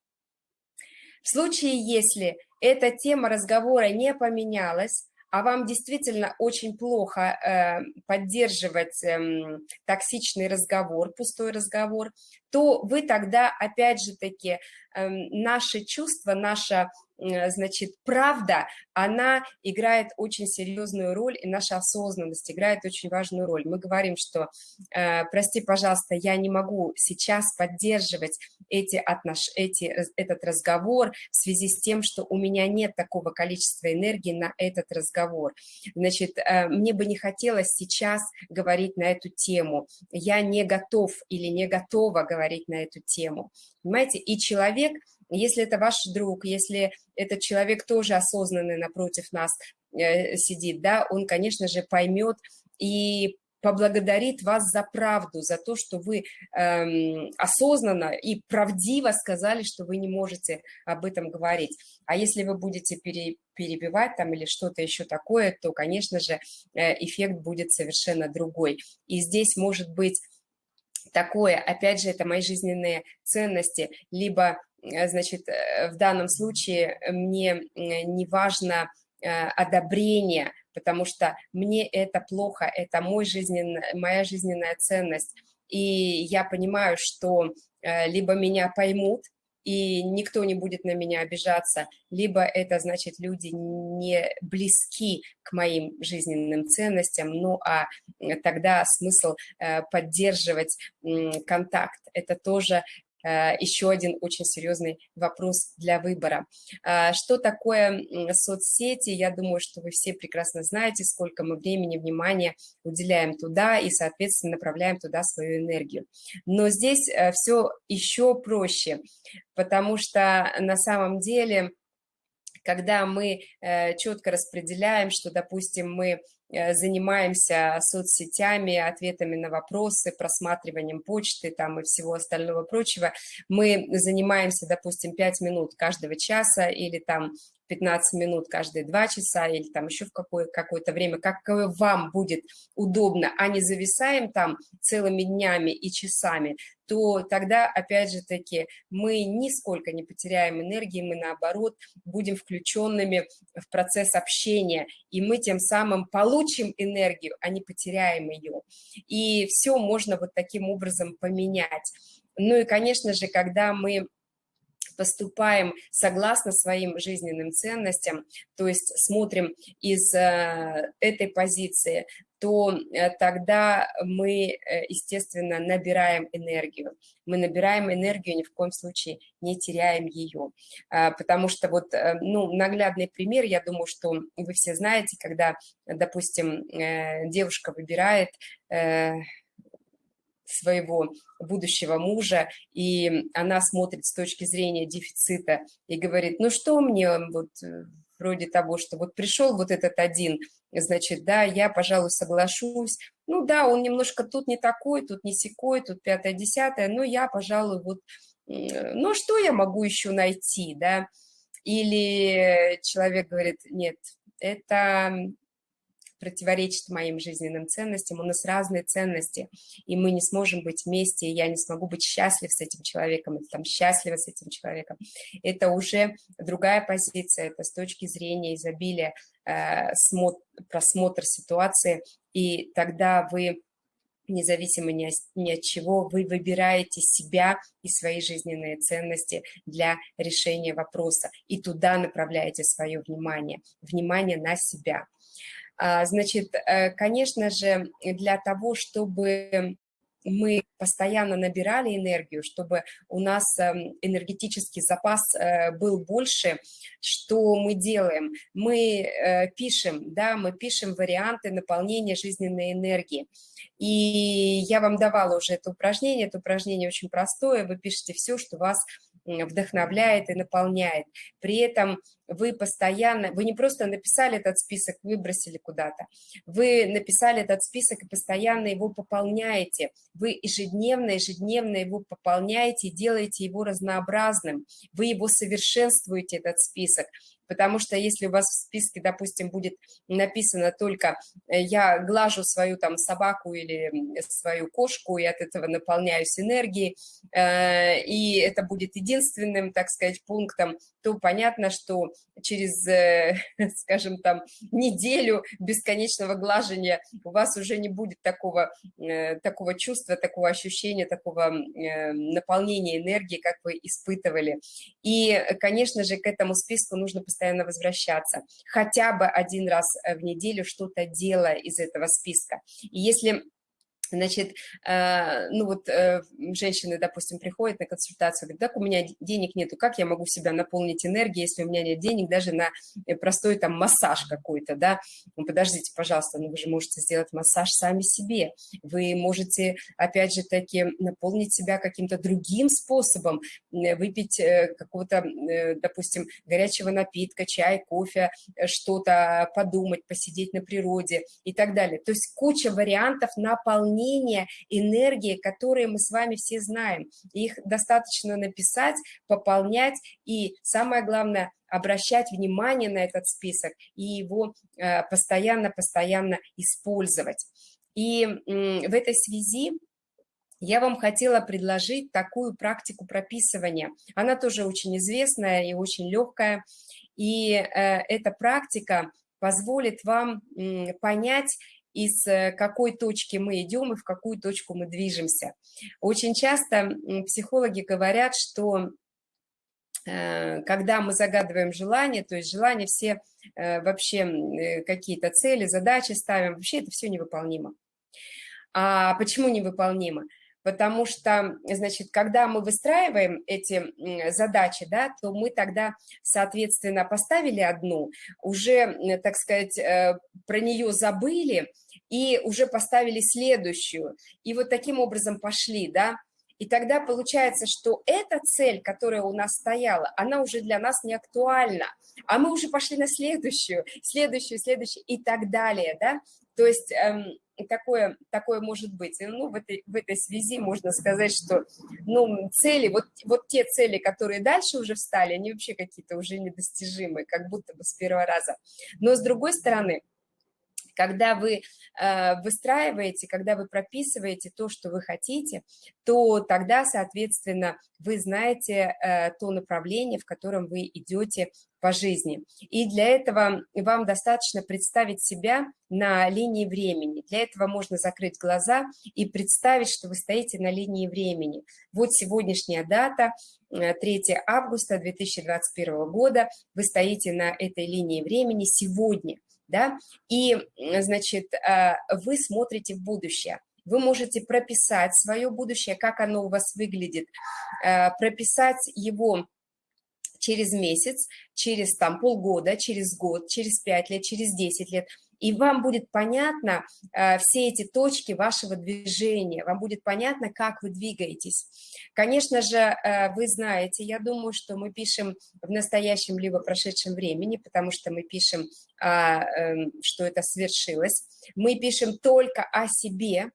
В случае, если эта тема разговора не поменялась, а вам действительно очень плохо э, поддерживать э, токсичный разговор, пустой разговор, то вы тогда, опять же таки, э, наши чувства, наша значит, правда, она играет очень серьезную роль, и наша осознанность играет очень важную роль. Мы говорим, что, э, прости, пожалуйста, я не могу сейчас поддерживать эти отнош... эти, этот разговор в связи с тем, что у меня нет такого количества энергии на этот разговор. Значит, э, мне бы не хотелось сейчас говорить на эту тему. Я не готов или не готова говорить на эту тему. Понимаете? И человек если это ваш друг, если этот человек тоже осознанный напротив нас э, сидит, да, он, конечно же, поймет и поблагодарит вас за правду, за то, что вы эм, осознанно и правдиво сказали, что вы не можете об этом говорить. А если вы будете пере, перебивать там или что-то еще такое, то, конечно же, э, эффект будет совершенно другой. И здесь может быть такое, опять же, это мои жизненные ценности, либо значит, э, в данном случае мне не важно э, одобрение, потому что мне это плохо, это мой жизненный, моя жизненная ценность. И я понимаю, что либо меня поймут, и никто не будет на меня обижаться, либо это значит люди не близки к моим жизненным ценностям, ну а тогда смысл э, поддерживать контакт. Это тоже Э, еще один очень серьезный вопрос для выбора. А, что такое соцсети? Я думаю, что вы все прекрасно знаете, сколько мы времени, внимания уделяем туда и, соответственно, направляем туда свою энергию. Но здесь э, все еще проще, потому что на самом деле когда мы э, четко распределяем, что, допустим, мы Э, занимаемся соцсетями, ответами на вопросы, просматриванием почты там и всего остального прочего. Мы занимаемся, допустим, 5 минут каждого часа или там 15 минут каждые 2 часа или там еще в какое, какое-то время, как вам будет удобно, а не зависаем там целыми днями и часами, то тогда, опять же таки, мы нисколько не потеряем энергии, мы, наоборот, будем включенными в процесс общения, и мы тем самым получим энергию, а не потеряем ее. И все можно вот таким образом поменять. Ну и, конечно же, когда мы поступаем согласно своим жизненным ценностям, то есть смотрим из э, этой позиции, то э, тогда мы, э, естественно, набираем энергию. Мы набираем энергию, ни в коем случае не теряем ее. А, потому что вот, ну, наглядный пример, я думаю, что вы все знаете, когда, допустим, девушка выбирает своего будущего мужа, и она смотрит с точки зрения дефицита и говорит, ну что мне вот э, вроде того, что вот пришел вот этот один, значит, да, я, пожалуй, соглашусь, ну да, он немножко тут не такой, тут не секой, тут пятое-десятое, но я, пожалуй, вот, ну что я могу еще найти, да, или человек говорит, нет, это противоречит моим жизненным ценностям, у нас разные ценности, и мы не сможем быть вместе, и я не смогу быть счастлив с этим человеком, или там счастлива с этим человеком. Это уже другая позиция, это с точки зрения изобилия, э, просмотр ситуации, и тогда вы независимо ни, ни от чего, вы выбираете себя и свои жизненные ценности для решения вопроса, и туда направляете свое внимание, внимание на себя. А, значит, э, конечно же, для того, чтобы мы постоянно набирали энергию, чтобы у нас эм, энергетический запас э, был больше, что мы делаем? Мы э, пишем, да, мы пишем варианты наполнения жизненной энергии. И я вам давала уже это упражнение, это упражнение очень простое, вы пишете все, что вас вдохновляет и наполняет. При этом вы постоянно, вы не просто написали этот список, выбросили куда-то, вы написали этот список и постоянно его пополняете, вы ежедневно, ежедневно его пополняете, делаете его разнообразным, вы его совершенствуете, этот список, потому что если у вас в списке, допустим, будет написано только э, «я глажу свою там собаку или свою кошку и от этого наполняюсь энергией», э, и это будет единственным, так сказать, пунктом, то понятно, что через, э, скажем, там, неделю бесконечного глажения у вас уже не будет такого, такого чувства, такого ощущения, такого наполнения энергии, как вы испытывали. И, конечно же, к этому списку нужно постоянно постоянно возвращаться, хотя бы один раз э, в неделю что-то делая из этого списка. И если Значит, э, ну вот э, женщины, допустим, приходят на консультацию, говорят, так у меня денег нету, как я могу себя наполнить энергией, если у меня нет денег даже на простой там массаж какой-то, да? Ну, подождите, пожалуйста, ну вы же можете сделать массаж сами себе, вы можете, опять же таки, наполнить себя каким-то другим способом, выпить какого-то, допустим, горячего напитка, чай, кофе, что-то подумать, посидеть на природе и так далее. То есть куча вариантов наполнения наполнения энергии, которые мы с вами все знаем. Их достаточно написать, пополнять и, самое главное, обращать внимание на этот список и его постоянно-постоянно э, использовать. И в этой связи я вам хотела предложить такую практику прописывания. Она тоже очень известная и очень легкая. И э, эта практика позволит вам понять из э, какой точки мы идем и в какую точку мы движемся. Очень часто психологи говорят, что э, когда мы загадываем желание, то есть желания все э, вообще какие-то цели, задачи ставим, вообще это все невыполнимо. А почему невыполнимо? Потому что, значит, когда мы выстраиваем эти задачи, да, то мы тогда, соответственно, поставили одну, уже, так сказать, э, про нее забыли и уже поставили следующую, и вот таким образом пошли, да, и тогда получается, что эта цель, которая у нас стояла, она уже для нас не актуальна, а мы уже пошли на следующую, следующую, следующую и так далее, да, то есть эм, такое, такое может быть. И, ну, в этой, в этой связи можно сказать, что ну, цели, вот, вот те цели, которые дальше уже встали, они вообще какие-то уже недостижимые, как будто бы с первого раза. Но с другой стороны, когда вы э, выстраиваете, когда вы прописываете то, что вы хотите, то тогда, соответственно, вы знаете э, то направление, в котором вы идете по жизни. И для этого вам достаточно представить себя на линии времени. Для этого можно закрыть глаза и представить, что вы стоите на линии времени. Вот сегодняшняя дата, 3 э, августа 2021 года, вы стоите на этой линии времени сегодня – да, и, значит, э, вы смотрите в будущее. Вы можете прописать свое будущее, как оно у вас выглядит, э, прописать его через месяц, через там полгода, через год, через пять лет, через 10 лет – и вам будет понятно э, все эти точки вашего движения, вам будет понятно, как вы двигаетесь. Конечно же, э, вы знаете, я думаю, что мы пишем в настоящем либо прошедшем времени, потому что мы пишем, а, эм, что это свершилось. Мы пишем только о себе,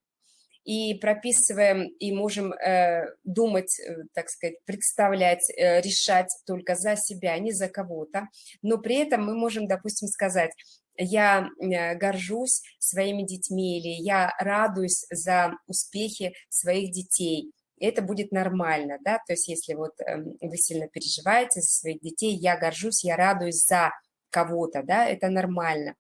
и прописываем, и можем э, думать, э, так сказать, представлять, э, решать только за себя, не за кого-то, но при этом мы можем, допустим, сказать, я э, горжусь своими детьми или я радуюсь за успехи своих детей. Это будет нормально, да, то есть если вот эм, вы сильно переживаете за своих детей, я горжусь, я радуюсь за кого-то, да, это нормально.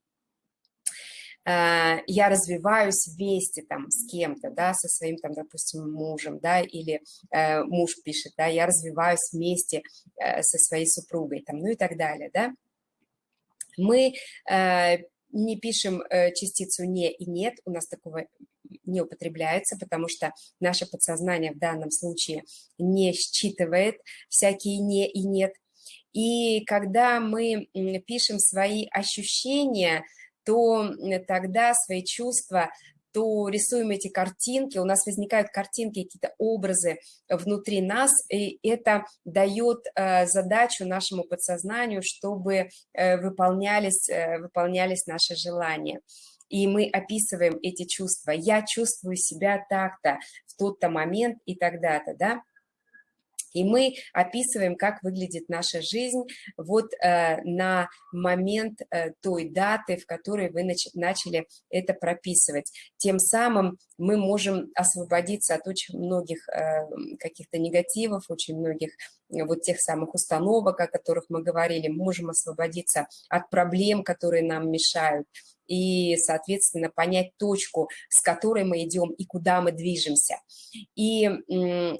Э, я развиваюсь вместе там с кем-то, да, со своим там, допустим, мужем, да, или э, муж пишет, да, я развиваюсь вместе со своей супругой, там, ну и так далее, да. Мы э, не пишем э, частицу «не» и «нет», у нас такого не употребляется, потому что наше подсознание в данном случае не считывает всякие «не» и «нет». И когда мы пишем свои ощущения, то тогда свои чувства то рисуем эти картинки, у нас возникают картинки, какие-то образы внутри нас, и это дает э, задачу нашему подсознанию, чтобы э, выполнялись, э, выполнялись наши желания. И мы описываем эти чувства. Я чувствую себя так-то, в тот-то момент и тогда-то, да? И мы описываем, как выглядит наша жизнь вот э, на момент э, той даты, в которой вы нач начали это прописывать. Тем самым мы можем освободиться от очень многих э, каких-то негативов, очень многих э, вот тех самых установок, о которых мы говорили, мы можем освободиться от проблем, которые нам мешают, и, соответственно, понять точку, с которой мы идем и куда мы движемся. И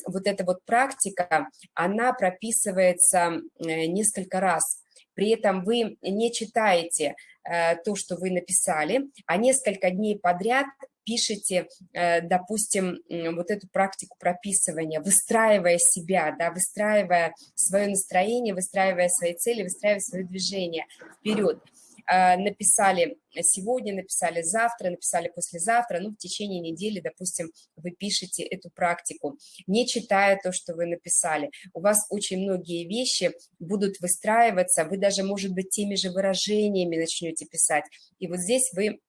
вот эта вот практика, она прописывается э, несколько раз. При этом вы не читаете э, то, что вы написали, а несколько дней подряд пишете, э, допустим, вот эту практику прописывания, выстраивая себя, да, выстраивая свое настроение, выстраивая свои цели, выстраивая свое движение вперед. А, написали сегодня, написали завтра, написали послезавтра, ну, в течение недели, допустим, вы пишете эту практику, не читая то, что вы написали. У вас очень многие вещи будут выстраиваться, вы даже, может быть, теми же выражениями начнете писать. И вот здесь вы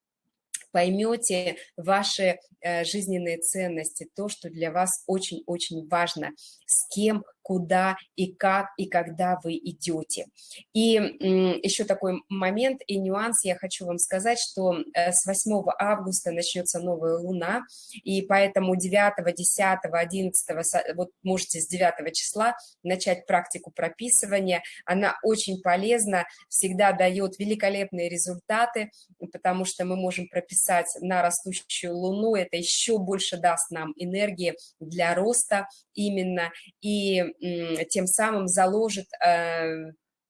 поймете ваши э, жизненные ценности, то, что для вас очень-очень важно, с кем, куда и как и когда вы идете. И еще такой момент и нюанс я хочу вам сказать, что э, с 8 августа начнется новая луна, и поэтому 9, 10, 11, вот можете с 9 числа начать практику прописывания. Она очень полезна, всегда дает великолепные результаты, потому что мы можем прописать на растущую луну, это еще больше даст нам энергии для роста именно, и тем самым заложит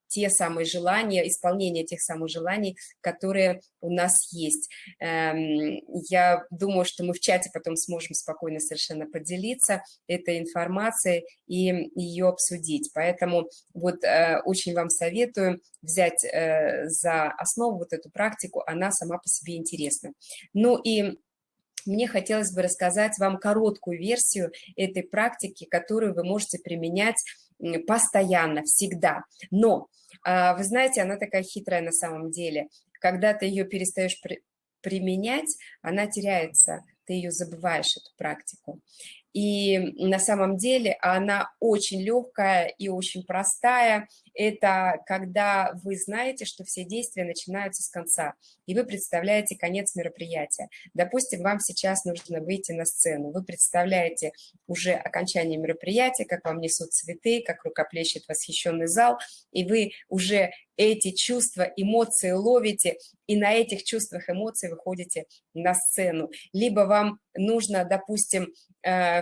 те самые желания, исполнение тех самых желаний, которые у нас есть. Эм, я думаю, что мы в чате потом сможем спокойно совершенно поделиться этой информацией и ее обсудить. Поэтому вот э, очень вам советую взять э, за основу вот эту практику, она сама по себе интересна. Ну и мне хотелось бы рассказать вам короткую версию этой практики, которую вы можете применять постоянно, всегда. Но, а, вы знаете, она такая хитрая на самом деле. Когда ты ее перестаешь при применять, она теряется, ты ее забываешь, эту практику. И на самом деле она очень легкая и очень простая. Это когда вы знаете, что все действия начинаются с конца, и вы представляете конец мероприятия. Допустим, вам сейчас нужно выйти на сцену. Вы представляете уже окончание мероприятия, как вам несут цветы, как рукоплещет восхищенный зал, и вы уже эти чувства, эмоции ловите, и на этих чувствах, эмоций выходите на сцену. Либо вам нужно, допустим,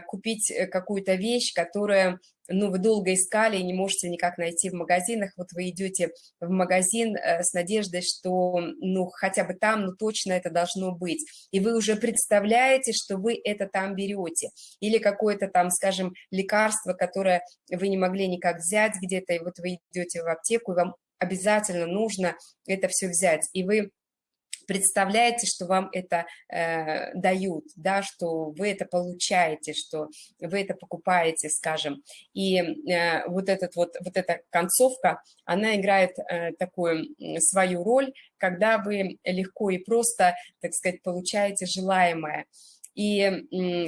купить э, какую-то вещь, которая ну, вы долго искали и не можете никак найти в магазинах, вот вы идете в магазин э, с надеждой, что, ну, хотя бы там, ну, точно это должно быть, и вы уже представляете, что вы это там берете, или какое-то там, скажем, лекарство, которое вы не могли никак взять где-то, и вот вы идете в аптеку, и вам обязательно нужно это все взять, и вы представляете, что вам это э, дают, да, что вы это получаете, что вы это покупаете, скажем. И э, вот, этот вот, вот эта концовка, она играет э, такую свою роль, когда вы легко и просто, так сказать, получаете желаемое. И э,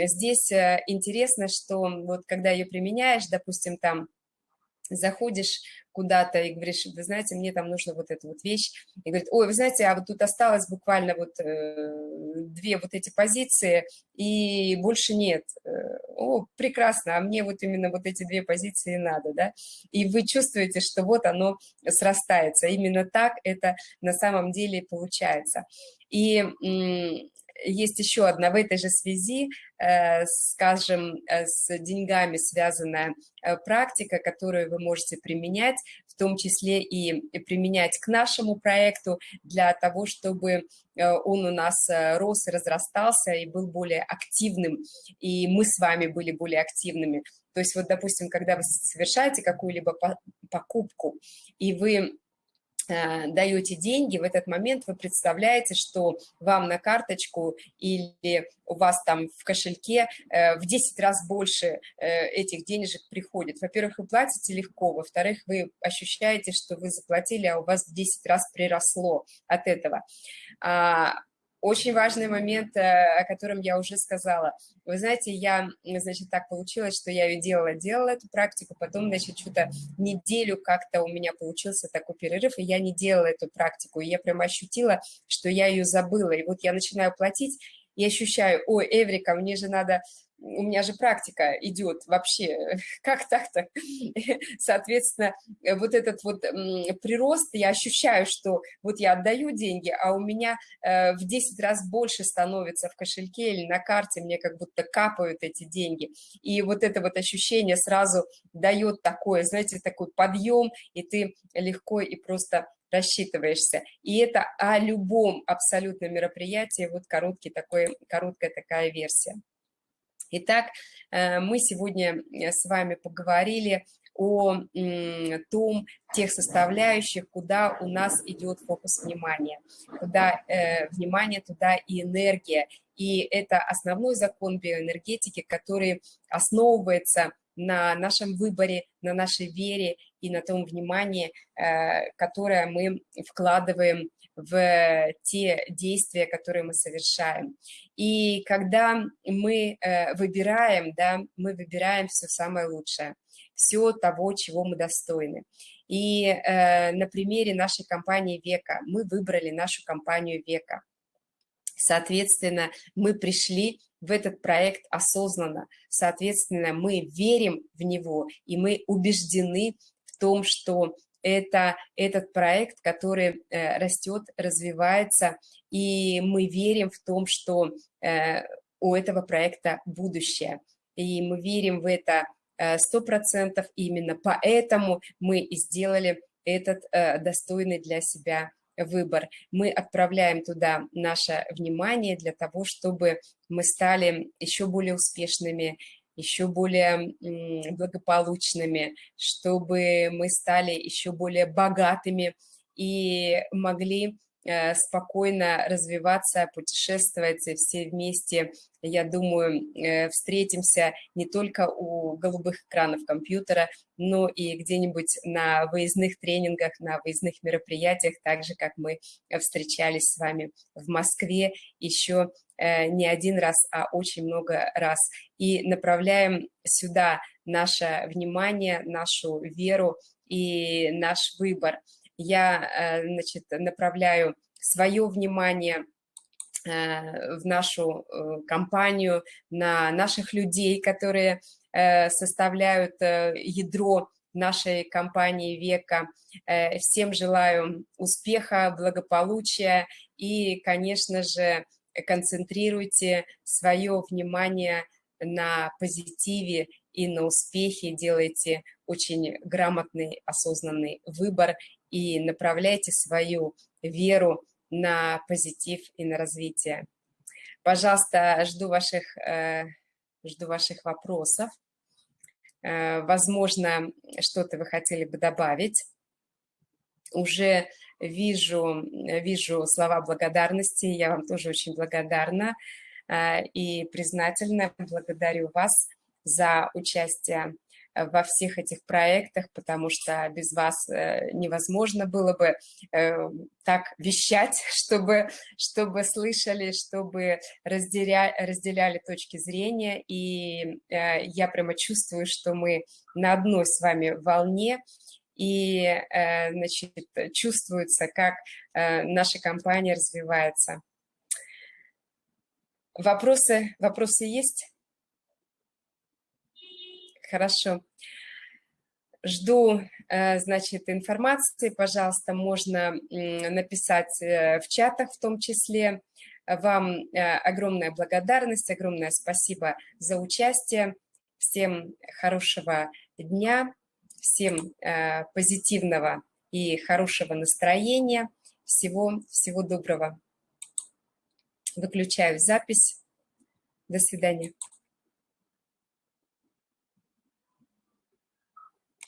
здесь интересно, что вот когда ее применяешь, допустим, там заходишь куда-то и говоришь, вы знаете, мне там нужно вот эту вот вещь, и говорит, ой, вы знаете, а вот тут осталось буквально вот э, две вот эти позиции, и больше нет. Э, о, прекрасно, а мне вот именно вот эти две позиции надо, да, и вы чувствуете, что вот оно срастается, именно так это на самом деле получается. И есть еще одна в этой же связи, э, скажем, э, с деньгами связанная э, практика, которую вы можете применять, в том числе и применять к нашему проекту для того, чтобы он у нас рос и разрастался и был более активным, и мы с вами были более активными. То есть вот, допустим, когда вы совершаете какую-либо покупку, и вы даете деньги, в этот момент вы представляете, что вам на карточку или у вас там в кошельке э, в 10 раз больше э, этих денежек приходит. Во-первых, вы платите легко, во-вторых, вы ощущаете, что вы заплатили, а у вас в 10 раз приросло от этого. Очень важный момент, э, о котором я уже сказала. Вы знаете, я, значит, так получилось, что я ее делала, делала эту практику, потом, значит, что-то неделю как-то у меня получился такой перерыв, и я не делала эту практику, и я прям ощутила, что я ее забыла, и вот я начинаю платить, и ощущаю, ой, Эврика, мне же надо у меня же практика идет вообще, как так-то? Соответственно, вот этот вот прирост, я ощущаю, что вот я отдаю деньги, а у меня э, в 10 раз больше становится в кошельке или на карте, мне как будто капают эти деньги. И вот это вот ощущение сразу дает такое, знаете, такой подъем, и ты легко и просто рассчитываешься. И это о любом абсолютно мероприятии, вот короткий такой, короткая такая версия. Итак, э, мы сегодня э, с вами поговорили о том, тех составляющих, куда у нас идет фокус внимания. Куда э, внимание, туда и энергия. И это основной закон биоэнергетики, который основывается на нашем выборе, на нашей вере и на том внимании, э, которое мы вкладываем в те действия, которые мы совершаем. И когда мы э, выбираем, да, мы выбираем все самое лучшее, все того, чего мы достойны. И э, на примере нашей компании «Века» мы выбрали нашу компанию «Века». Соответственно, мы пришли в этот проект осознанно, соответственно, мы верим в него, и мы убеждены в том, что это этот проект, который э, растет, развивается, и мы верим в том, что э, у этого проекта будущее. И мы верим в это 100%. Именно поэтому мы и сделали этот достойный для себя выбор. Мы отправляем туда наше внимание для того, чтобы мы стали еще более успешными, еще более благополучными, чтобы мы стали еще более богатыми и могли Э, спокойно развиваться, путешествовать все вместе. Я думаю, э, встретимся не только у голубых экранов компьютера, но и где-нибудь на выездных тренингах, на выездных мероприятиях, так же, как мы встречались с вами в Москве еще э, не один раз, а очень много раз. И направляем сюда наше внимание, нашу веру и наш выбор – я э, значит, направляю свое внимание э, в нашу э, компанию, на наших людей, которые составляют ядро нашей компании века. Всем желаю успеха, благополучия и, конечно же, концентрируйте свое внимание на позитиве и на успехе, делайте очень грамотный, осознанный выбор и направляйте свою веру на позитив и на развитие. Пожалуйста, жду ваших, э, жду ваших вопросов. Э, возможно, что-то вы хотели бы добавить. Уже вижу, вижу слова благодарности, я вам тоже очень благодарна э, и признательна. Благодарю вас за участие во всех этих проектах, потому что без вас э, невозможно было бы э, так вещать, чтобы, чтобы слышали, чтобы разделя, разделяли точки зрения. И э, я прямо чувствую, что мы на одной с вами волне, и значит, чувствуется, как наша компания развивается. Вопросы, вопросы есть? Хорошо. Жду, э, значит, информации. Пожалуйста, можно написать э, в чатах в том числе. Вам э, огромная благодарность, огромное спасибо за участие. Всем хорошего дня, всем позитивного и хорошего настроения. Всего, всего доброго. Выключаю запись. До свидания.